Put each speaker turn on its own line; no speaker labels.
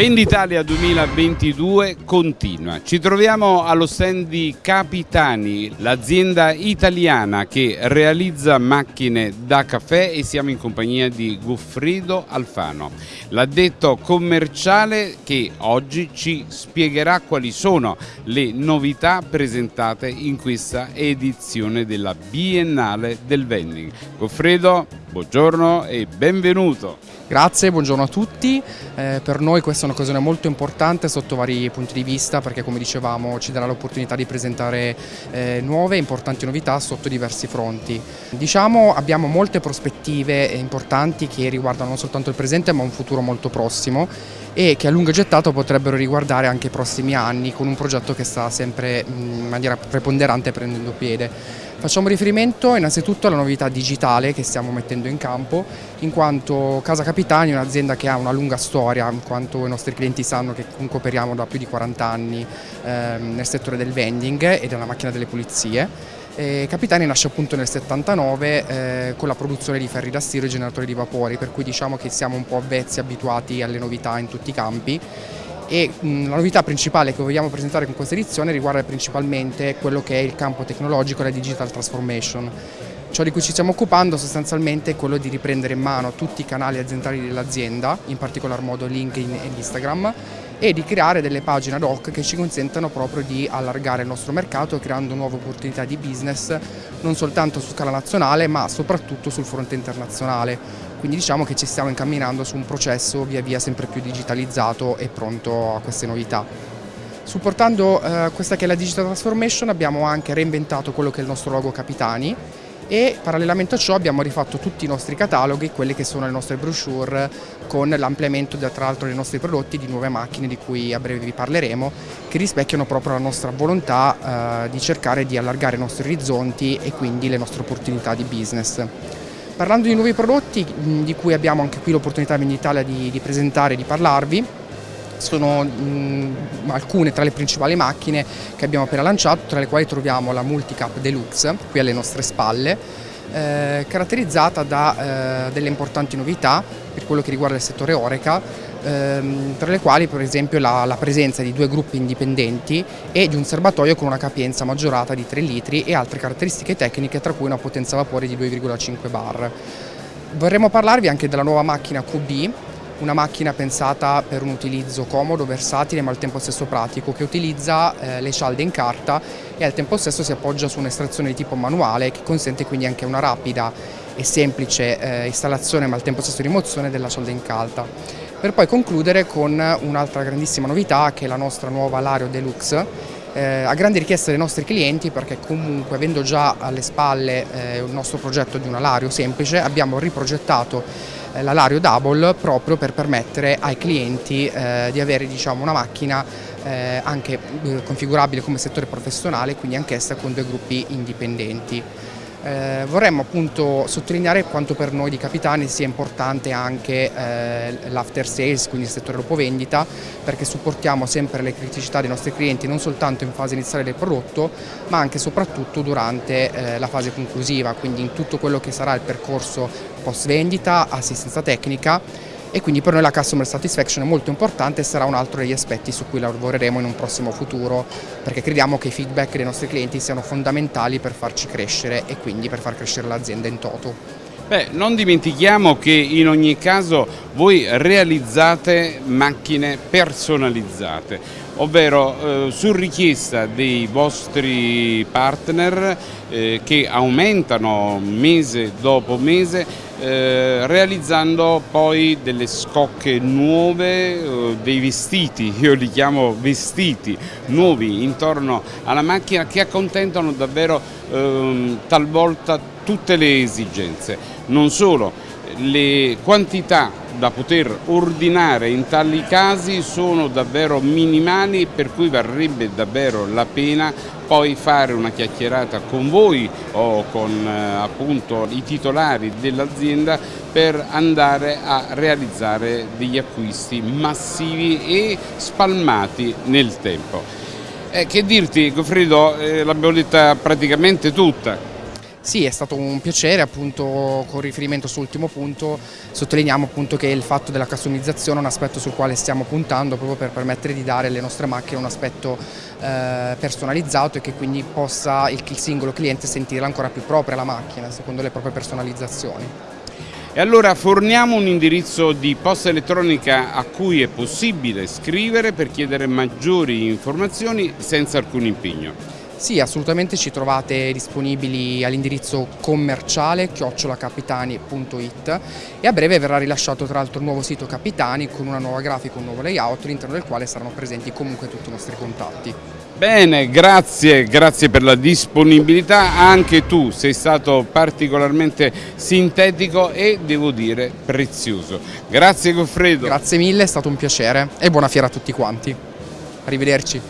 Venditalia 2022 continua. Ci troviamo allo stand di Capitani, l'azienda italiana che realizza macchine da caffè e siamo in compagnia di Goffredo Alfano, l'addetto commerciale che oggi ci spiegherà quali sono le novità presentate in questa edizione della Biennale del Vending. Goffredo, buongiorno e benvenuto.
Grazie, buongiorno a tutti. Eh, per noi questa è un'occasione molto importante sotto vari punti di vista perché come dicevamo ci darà l'opportunità di presentare eh, nuove e importanti novità sotto diversi fronti. Diciamo abbiamo molte prospettive importanti che riguardano non soltanto il presente ma un futuro molto prossimo e che a lungo gettato potrebbero riguardare anche i prossimi anni con un progetto che sta sempre in maniera preponderante prendendo piede. Facciamo riferimento innanzitutto alla novità digitale che stiamo mettendo in campo, in quanto Casa Capitani è un'azienda che ha una lunga storia, in quanto i nostri clienti sanno che comunque operiamo da più di 40 anni ehm, nel settore del vending e della macchina delle pulizie. E Capitani nasce appunto nel 79 eh, con la produzione di ferri da stiro e generatori di vapori, per cui diciamo che siamo un po' avvezzi, abituati alle novità in tutti i campi e la novità principale che vogliamo presentare con questa edizione riguarda principalmente quello che è il campo tecnologico la digital transformation. Ciò di cui ci stiamo occupando sostanzialmente è quello di riprendere in mano tutti i canali aziendali dell'azienda, in particolar modo LinkedIn e Instagram, e di creare delle pagine ad hoc che ci consentano proprio di allargare il nostro mercato creando nuove opportunità di business non soltanto su scala nazionale ma soprattutto sul fronte internazionale quindi diciamo che ci stiamo incamminando su un processo via via sempre più digitalizzato e pronto a queste novità. Supportando eh, questa che è la Digital Transformation abbiamo anche reinventato quello che è il nostro logo Capitani e parallelamente a ciò abbiamo rifatto tutti i nostri cataloghi, quelle che sono le nostre brochure con l'ampliamento tra l'altro dei nostri prodotti di nuove macchine di cui a breve vi parleremo che rispecchiano proprio la nostra volontà eh, di cercare di allargare i nostri orizzonti e quindi le nostre opportunità di business. Parlando di nuovi prodotti di cui abbiamo anche qui l'opportunità in Italia di, di presentare e di parlarvi, sono mh, alcune tra le principali macchine che abbiamo appena lanciato, tra le quali troviamo la Multicap Deluxe, qui alle nostre spalle, eh, caratterizzata da eh, delle importanti novità per quello che riguarda il settore Oreca, ehm, tra le quali per esempio la, la, presenza di due gruppi indipendenti e di un serbatoio con una capienza maggiorata di 3 litri e altre caratteristiche tecniche tra cui una potenza vapore di 2,5 bar. Vorremmo parlarvi anche della nuova macchina QB, una macchina pensata per un utilizzo comodo, versatile ma al tempo stesso pratico che utilizza eh, le cialde in carta e al tempo stesso si appoggia su un'estrazione di tipo manuale che consente quindi anche una rapida e semplice eh, installazione ma al tempo stesso rimozione della cialda in carta. Per poi concludere con un'altra grandissima novità che è la nostra nuova Lario Deluxe eh, a grande richiesta dei nostri clienti perché comunque avendo già alle spalle eh, il nostro progetto di un alario semplice abbiamo riprogettato eh, l'alario double proprio per permettere ai clienti eh, di avere diciamo, una macchina eh, anche eh, configurabile come settore professionale, quindi anch'essa con due gruppi indipendenti. Eh, vorremmo appunto sottolineare quanto per noi di Capitani sia importante anche eh, l'after sales, quindi il settore dopo vendita, perché supportiamo sempre le criticità dei nostri clienti non soltanto in fase iniziale del prodotto, ma anche e soprattutto durante eh, la fase conclusiva, quindi in tutto quello che sarà il percorso post vendita, assistenza tecnica e quindi per noi la customer satisfaction è molto importante e sarà un altro degli aspetti su cui lavoreremo in un prossimo futuro perché crediamo che i feedback dei nostri clienti siano fondamentali per farci crescere e quindi per far crescere l'azienda in toto.
Beh, non dimentichiamo che in ogni caso voi realizzate macchine personalizzate, ovvero eh, su richiesta dei vostri partner eh, che aumentano mese dopo mese eh, realizzando poi delle scocche nuove, eh, dei vestiti, io li chiamo vestiti nuovi intorno alla macchina che accontentano davvero ehm, talvolta tutte le esigenze, non solo, le quantità da poter ordinare in tali casi sono davvero minimali per cui varrebbe davvero la pena poi fare una chiacchierata con voi o con eh, appunto i titolari dell'azienda per andare a realizzare degli acquisti massivi e spalmati nel tempo. Eh, che dirti Goffredo, eh, l'abbiamo detta praticamente tutta,
Sì, è stato un piacere, appunto con riferimento sull'ultimo punto sottolineiamo appunto che il fatto della customizzazione è un aspetto sul quale stiamo puntando proprio per permettere di dare alle nostre macchine un aspetto eh, personalizzato e che quindi possa il, il singolo cliente sentirla ancora più propria la macchina, secondo le proprie personalizzazioni.
E allora forniamo un indirizzo di posta elettronica a cui è possibile scrivere per chiedere maggiori informazioni senza alcun impegno.
Sì, assolutamente ci trovate disponibili all'indirizzo commerciale chiocciolacapitani.it e a breve verrà rilasciato tra l'altro un nuovo sito Capitani con una nuova grafica, un nuovo layout all'interno del quale saranno presenti comunque tutti i nostri contatti.
Bene, grazie, grazie per la disponibilità, anche tu sei stato particolarmente sintetico e devo dire prezioso. Grazie Goffredo.
Grazie mille, è stato un piacere e buona fiera a tutti quanti. Arrivederci.